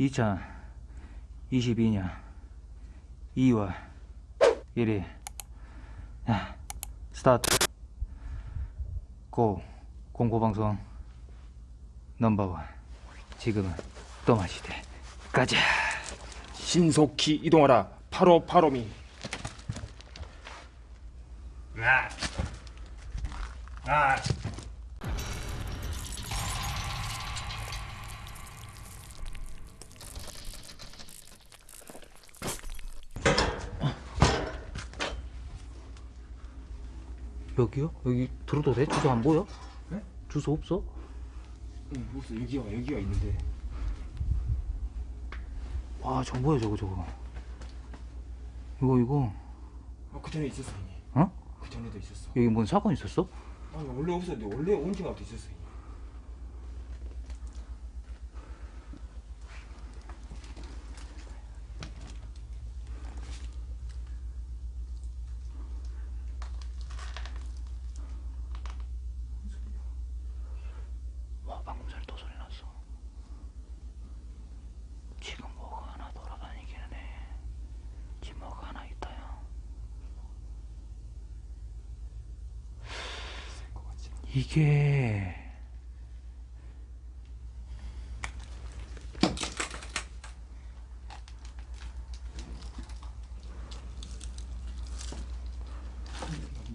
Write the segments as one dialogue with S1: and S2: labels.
S1: 2022년 2월 1일. 야, 스타트. 고 공포방송 넘버원. 지금은 또 마시대. 가자.
S2: 신속히 이동하라. 파로 파로미.
S1: 여기요? 여기 들어도 돼? 주소 안 보여?
S2: 네?
S1: 주소 없어?
S2: 응, 무슨 여기가 여기가 있는데.
S1: 와 저거 뭐야 저거 저거 이거 이거
S2: 아, 그 전에 있었어 이미.
S1: 어?
S2: 그 전에도 있었어.
S1: 여기 뭔 사건 있었어?
S2: 아니 원래 없었는데 원래 온 지가 어디 있었어. 이미.
S1: 와 방금 전에 또 소리 났어 지금 뭐가 하나 돌아다니기는 해 지금 뭐가 하나 있다요 이게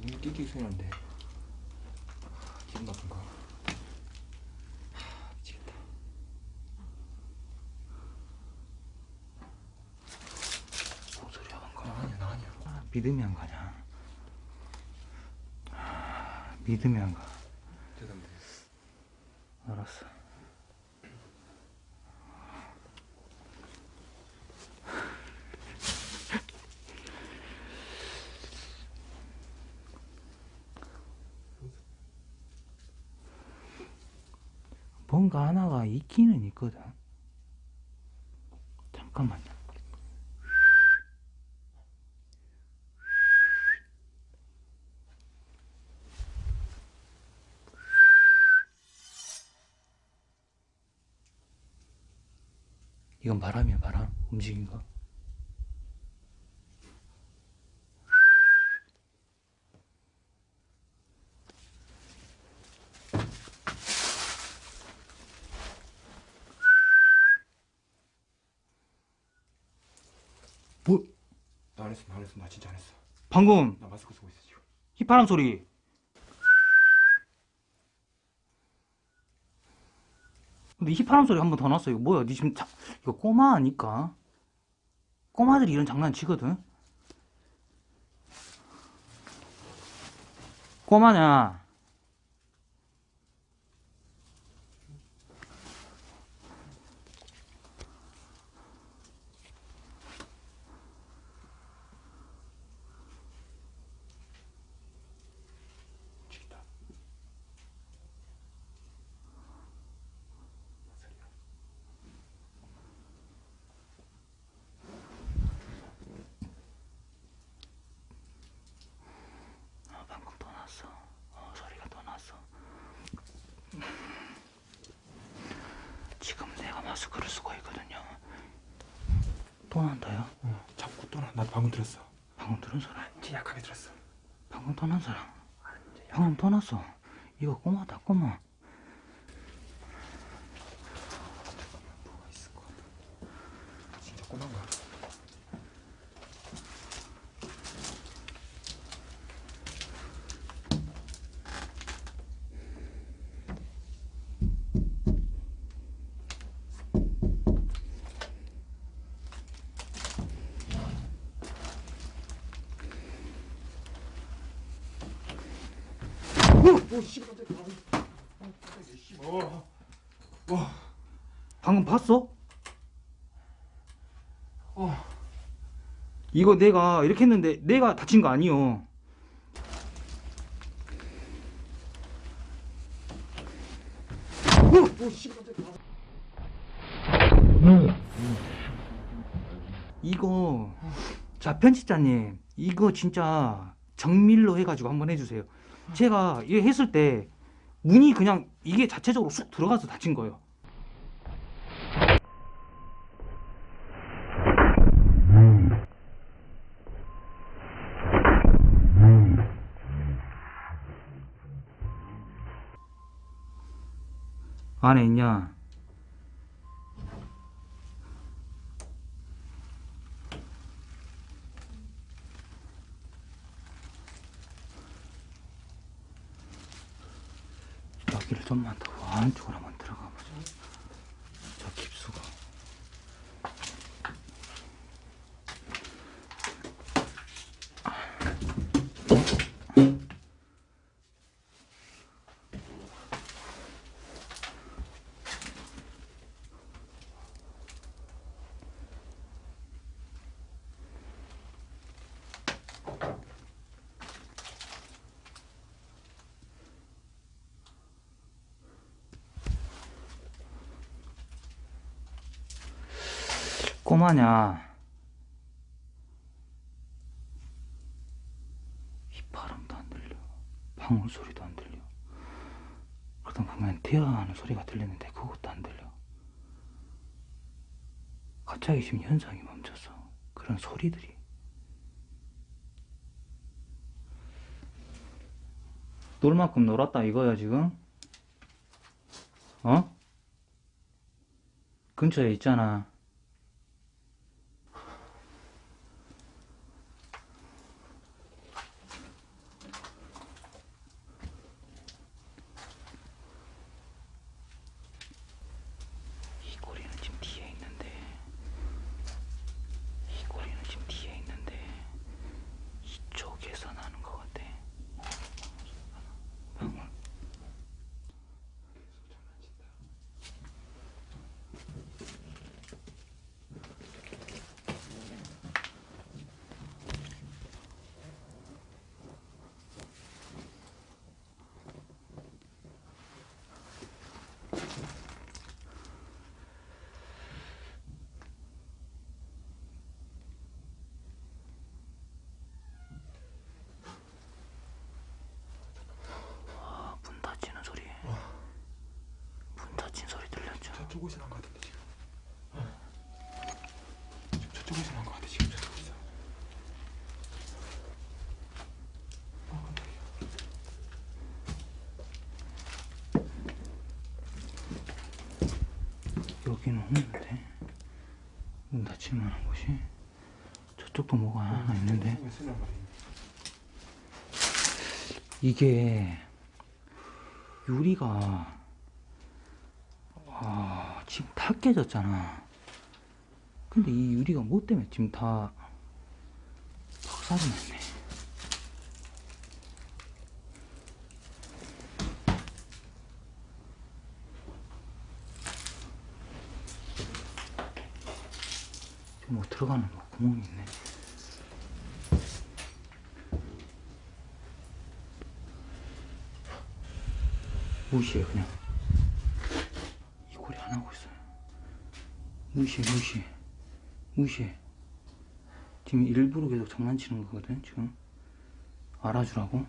S2: 문 끼끼 소리 나는데. 기분 나쁜 거. 하, 미치겠다.
S1: 뭔 소리야 방금
S2: 나 아니야 나 아니야.
S1: 아, 믿음이 안 가냐 아, 믿음이 안 가.
S2: 죄송합니다.
S1: 알았어 뭔가 하나가 있기는 있거든. 잠깐만요. 이건 바람이야 바람. 움직인 거 뭐
S2: 나 안 했어 나안 했어. 나 진짜 안 했어.
S1: 방금
S2: 나 마스크 쓰고 있어 지금.
S1: 휘파람 소리. 근데 휘파람 소리 한 번 더 났어 이거 뭐야 니 지금 자, 이거 꼬마 아니까? 꼬마들이 이런 장난 치거든? 꼬마냐
S2: 미치겠다.
S1: 아, 방금 또 났어 어, 소리가 또 났어 내가 마스크를 쓰고 있거든요 또 난다요?
S2: 어, 자꾸 또 나. 나 방금 들었어.
S1: 방금 들은 사람
S2: 진짜 약하게 들었어.
S1: 방금 떠난 사람 방금 떠났어 이거 꼬마다 꼬마
S2: 뭐가 있을 것 같아. 진짜 꼬만 거야. 오, 씨발, 깜짝이야. 아, 깜짝이야, 씨발. 어. 와.
S1: 방금 봤어?
S2: 어.
S1: 이거 내가 이렇게 했는데 내가 다친 거 아니요
S2: 오, 씨발.
S1: 이거 자 편집자님 이거 진짜 정밀로 해가지고 한번 해주세요. 제가 이거 했을 때 문이 그냥 이게 자체적으로 쑥 들어가서 닫힌 거예요. 안에 있냐? 좀만 더 안쪽으로 한번 들어가 보자. 저 깊수가. 꼬마냐? 휘파람도 안 들려. 방울 소리도 안 들려. 그러다 보면 대화하는 소리가 들리는데 그것도 안 들려. 갑자기 지금 현상이 멈췄어. 그런 소리들이. 놀 만큼 놀았다 이거야 지금? 어? 근처에 있잖아. 이 꼬리는 지금 뒤에 있는데 이 꼬리는 지금 뒤에 있는데 이쪽에서 나는 것 같아. 방울. 아, 문 닫히는 소리. 문 닫힌 소리 들렸죠?
S2: 저쪽에서 난 것 같은데 지금. 저- 저쪽에서 난 것 같아 지금 저쪽에서. 어 깜짝이야.
S1: 여기는 없는데 문 닫힐 만한 곳이 저쪽도 뭐가 하나 있는데
S2: 난 거네.
S1: 이게 유리가 아, 지금 다 깨졌잖아. 근데 이 유리가 뭐 때문에 지금 다 박살이 났네. 뭐 들어가는 뭐 구멍이 있네. 무시해 그냥 이 고리 안 하고 있어요 무시해 무시해. 무시해. 지금 일부러 계속 장난치는 거거든 지금. 알아주라고.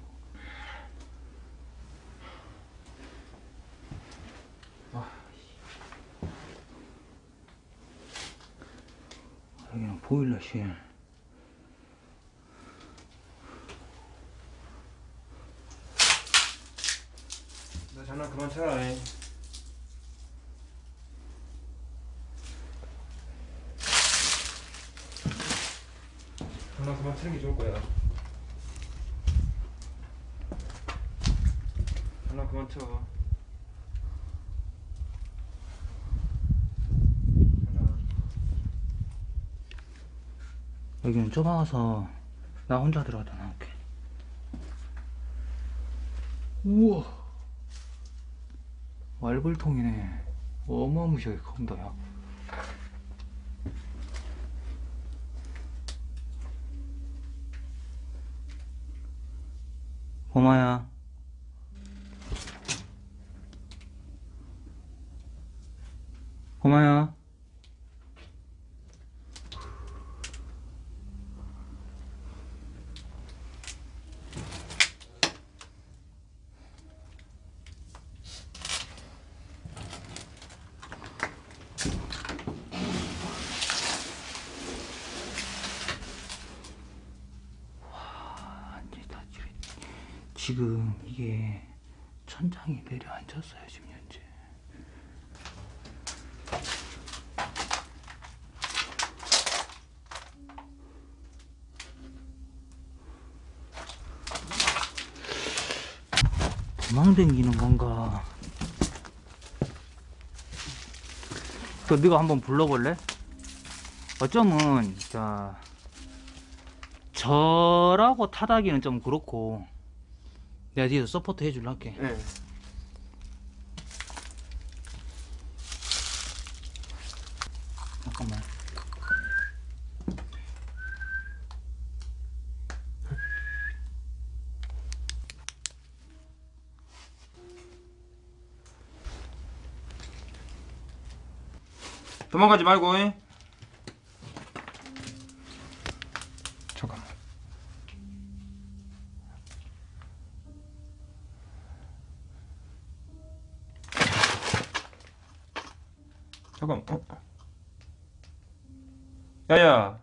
S1: 여기는 보일러실
S2: 나 장난 그만 쳐라. 잉. 장난 그만 치는 게 좋을 거야. 장난 그만 쳐.
S1: 여기는 좁아서 나 혼자 들어가다 나올게. 우와. 말벌통이네. 어마무시하게 큽니다 야 고마야 지금 이게 천장이 내려앉았어요 지금 현재 도망댕기는 건가 그 네가 한번 불러볼래? 어쩌면 자 저라고 타다기는 좀 그렇고 내가 뒤에서 서포트 해줄라 할게.
S2: 네.
S1: 잠깐만.
S2: 도망가지 말고. 잉? 잠깐. 어? 야야.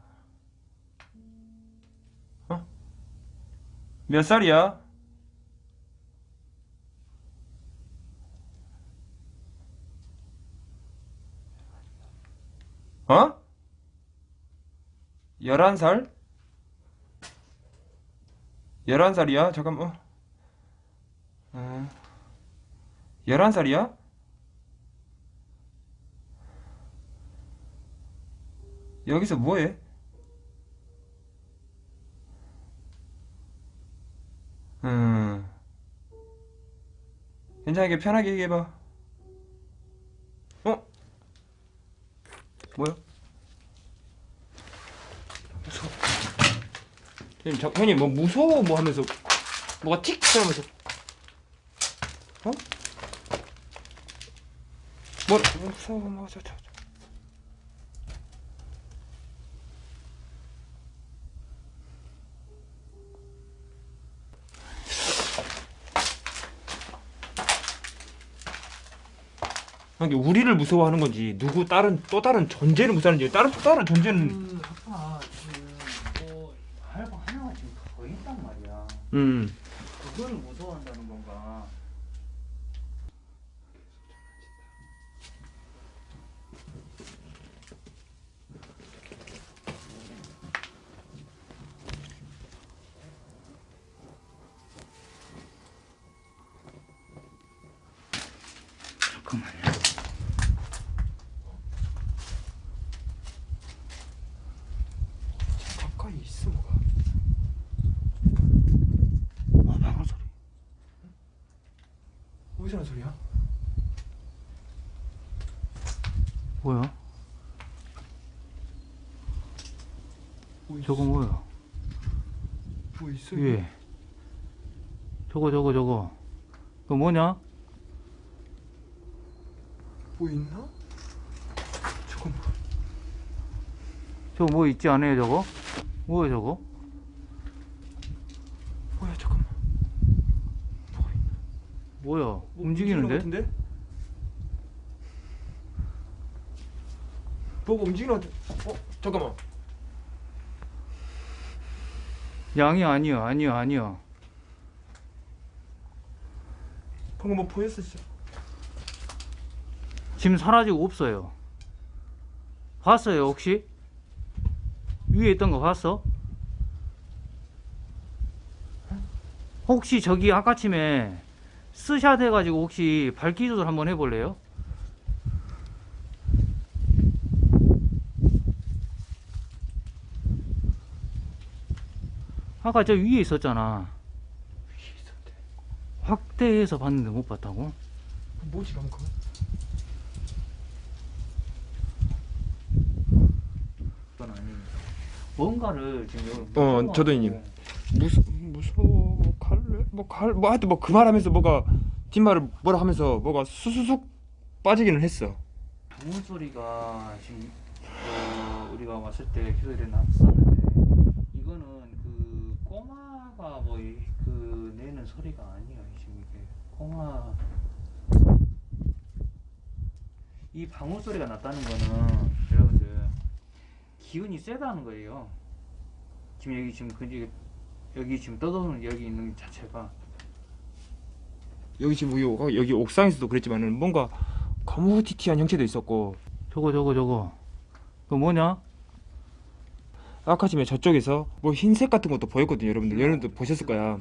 S2: 어? 몇 살이야? 어? 11살? 11살이야? 잠깐만. 어. 11살이야? 여기서 뭐해? 음. 괜찮게 편하게 얘기해봐. 어? 뭐야? 무서워. 형님, 자, 형님 뭐 무서워 뭐 하면서 뭐가 틱 하면서 어? 뭐 무서워 뭐 저, 저, 저. 이게 우리를 무서워하는 건지 누구 다른 또 다른 존재를 무서워하는지 다른 또 다른 존재는
S1: 그 아까 그뭐 하나가 지금 더 있단 말이야.
S2: 음
S1: 그걸 무서워한다는 건가? 잠깐만요.
S2: 가까이 있어 뭐가
S1: 어, 방울 소리.
S2: 나는 소리야?
S1: 뭐야?
S2: 뭐?
S1: 저거 뭐야?
S2: 뭐 있어?
S1: 위에. 저거 저거 저거. 그거 뭐냐?
S2: 뭐 있나? 잠깐만
S1: 저거 뭐 있지 않아요 저거? 뭐야 저거?
S2: 뭐야 잠깐만
S1: 뭐야?
S2: 뭐
S1: 움직이는데?
S2: 것 같은데? 뭐가 움직이는 것 같아 어? 잠깐만
S1: 양이 아니야 아니야 아니야.
S2: 방금 뭐 보였어 진짜
S1: 지금 사라지고 없어요. 봤어요 혹시? 위에 있던 거 봤어? 혹시 저기 아까쯤에 스샷 해가지고 혹시 밝기 조절 한번 해볼래요? 아까 저 위에 있었잖아.
S2: 위에 있었대
S1: 확대해서 봤는데 못 봤다고?
S2: 뭐지 방금
S1: 뭔가를 지금
S2: 어,
S1: 무서워하고
S2: 저도 형님. 무서 무서워 뭐 갈 뭐 하여튼 뭐 그 말하면서 뭐가 뒷말을 뭐라 하면서 뭐가 수수숙 빠지기는 했어.
S1: 방울 소리가 지금 어, 우리가 왔을 때 계속 이래 났었는데 이거는 그 꼬마가 뭐 그 내는 소리가 아니에요 지금 이게. 꼬마. 이 방울 소리가 났다는 거는 여러분들 기운이 세다는 거예요. 지금 여기 지금 그 여기 지금 떠도는 여기 있는 자체가
S2: 여기 지금 여기, 여기 옥상에서도 그랬지만은 뭔가 거무티티한 형체도 있었고.
S1: 저거 저거 저거. 그 뭐냐?
S2: 아까 전에 저쪽에서 뭐 흰색 같은 것도 보였거든요 여러분들. 여러분들 보셨을 거야.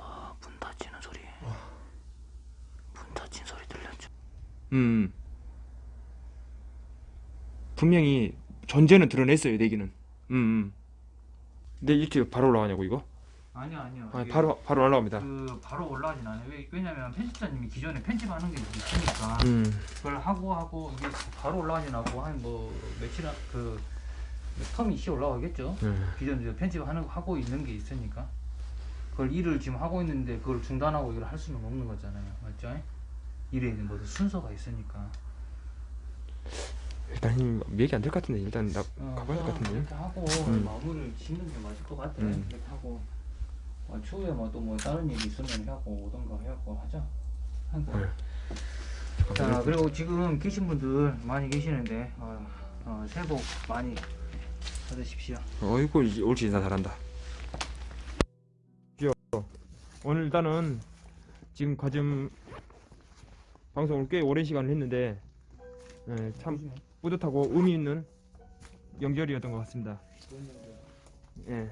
S2: 아, 문 닫히는 소리. 문 닫힌 소리 들렸죠? 음. 분명히 존재는 드러냈어요 내기는. 음. 음. 내 유튜브 바로 올라가냐고 이거?
S1: 아니요 아니요.
S2: 아니 바로 바로 올라갑니다.
S1: 그 바로 올라가진 않아요. 왜, 왜냐면 편집자님이 기존에 편집하는 게 있으니까
S2: 음.
S1: 그걸 하고 하고 이게 바로 올라가진 않고 한 뭐 며칠 한- 그 텀이 있이 올라가겠죠.
S2: 음.
S1: 기존에 이제 편집하는 거 하고 있는 게 있으니까 그걸 일을 지금 하고 있는데 그걸 중단하고 이걸 할 수는 없는 거잖아요. 맞죠? 일에 뭐 순서가 있으니까.
S2: 일단 힘 얘기 안 될 것 같은데 일단 나
S1: 어,
S2: 가봐야 될 것 같은데.
S1: 이렇게 하고
S2: 음.
S1: 마무리를 짓는 게 맞을 것 같아.
S2: 음.
S1: 이렇게 하고 어, 추후에 뭐 또 뭐 다른 일이 있으면 하고 오던가 해갖고 하자. 하고.
S2: 네.
S1: 자 그리고 지금 계신 분들 많이 계시는데 어, 어, 새해 복 많이 받으십시오.
S2: 어이구 이- 옳지 인사 잘한다. 귀여워. 오늘 일단은 지금 과즘 방송을 꽤 오랜 시간을 했는데 예, 참 뿌듯하고 의미 있는 명절이었던 것 같습니다. 예.